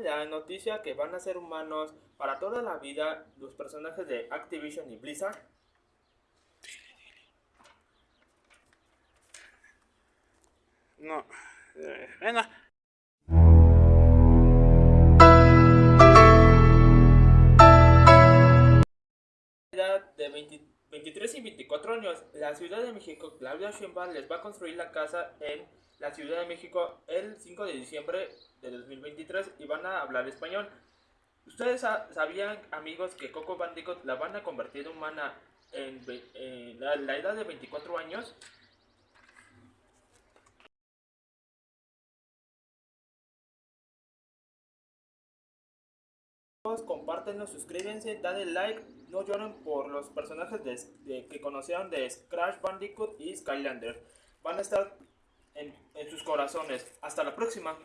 La noticia que van a ser humanos para toda la vida los personajes de Activision y Blizzard. No. eh, bueno. edad de 20 23 y 24 años, la Ciudad de México, Claudia Sheinbaum les va a construir la casa en la Ciudad de México el 5 de diciembre de 2023 y van a hablar español. ¿Ustedes sa- sabían, amigos, que Coco Bandicoot la van a convertir humana en, en la, la edad de 24 años? compártenos, suscríbanse, dale like, no lloren por los personajes de, de- que conocieron de Crash Bandicoot y Skylander. Van a estar en, en sus corazones. Hasta la próxima.